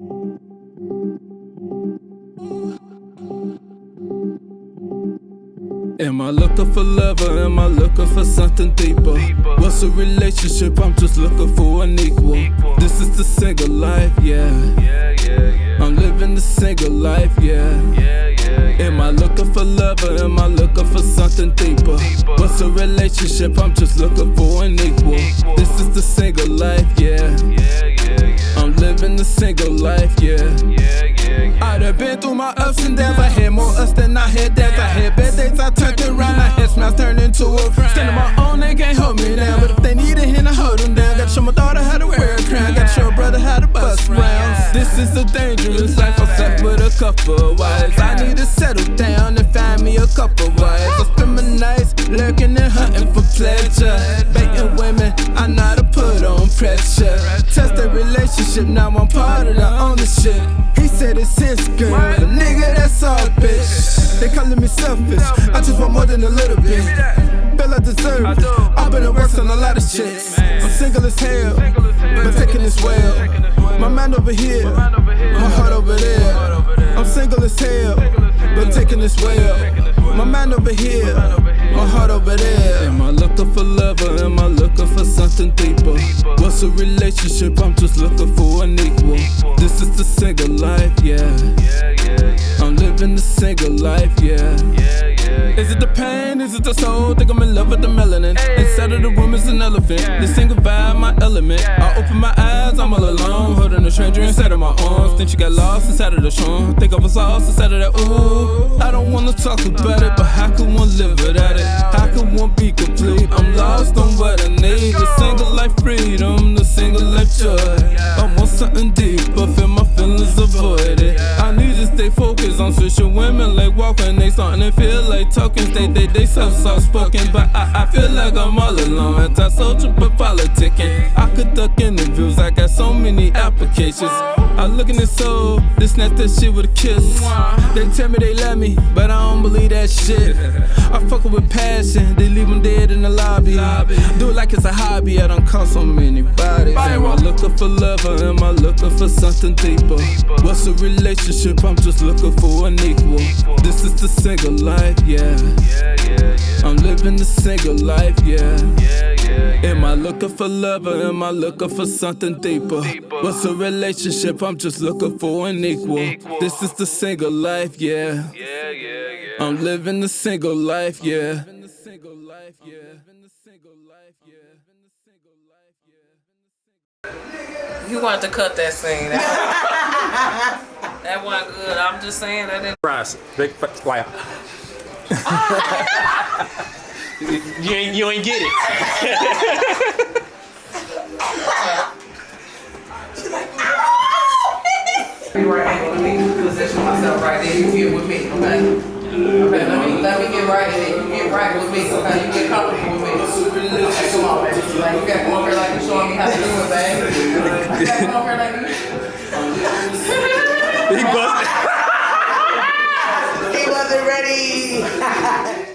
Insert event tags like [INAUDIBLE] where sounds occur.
Am I looking for love or am I looking for something deeper? What's a relationship? I'm just looking for an equal. This is the single life, yeah. I'm living the single life, yeah. Am I looking for love or am I looking for something deeper? What's a relationship? I'm just looking for an equal. equal. My ups and downs. I had more ups than I had downs. I had bad days, I turned around. I had smiles turned into a frown. Stand on my own, they can't hold me down. But if they need a hand, I hold them down. Gotta show my daughter how to wear a crown. Gotta show a brother how to bust rounds. This is a dangerous life. I slept with a couple wives. I need to settle down and find me a couple wives. I spend my nights lurking and hunting for pleasure. Baiting women, I know how to put on pressure. Test the relationship, now I'm part of the ownership. He said it's his girl, but nigga, that's all, bitch. They calling me selfish, I just want more than a little bit. Feel I deserve it. I've been at work on a lot of shit. I'm single as hell, but taking this well. My mind over here, my heart over there. I'm single as hell, but taking this well. My mind over here, my heart over there. Am I looking for love or am I looking for something deeper? What's a relationship? I'm just looking for an equal. This is the single life, yeah. I'm living the single life, yeah. Is it the pain? Is it the soul? Think I'm in love with the melanin. Inside of the room is an elephant. The single vibe, my element. I open my eyes, I'm all alone. Holding a stranger inside of my arms. Think she got lost inside of the storm. Think I was lost inside of that ooh. I don't wanna talk about it, but how can one live without it? How can one be complete? I'm lost on what I need. Switching women like walking. They starting to feel like talking. Stay they they self soft spoken, but like I'm all alone. Anti-social but politicking. I could duck interviews. I got so many applications. I look in the soul, this snap that shit with a kiss. They tell me they love me, but I don't believe that shit. I fuck it with passion, they leave them dead in the lobby. Do it like it's a hobby, I don't call so many bodies. Am I looking for love or am I looking for something deeper? What's a relationship? I'm just looking for an equal. This is the single life, yeah. I'm living the single life, yeah. Am I looking for love or am I looking for something deeper? What's a relationship? I'm just looking for an equal. This is the single life, yeah. I'm living the single life, yeah. You want to cut that scene. That, [LAUGHS] that wasn't good. I'm just saying that didn't. Fries. Big fr- like. [LAUGHS] Ah! You ain't you ain't get it. [LAUGHS] Be right angle. Let me position myself right there. You get with me, okay? Okay, let me let me get right in it. You get right with me, okay? You get comfortable with me. Okay, come on, baby. Like you gotta come over here like you showing me how to do it, baby. You gotta come over here like you. he busted. [LAUGHS] He wasn't ready. [LAUGHS]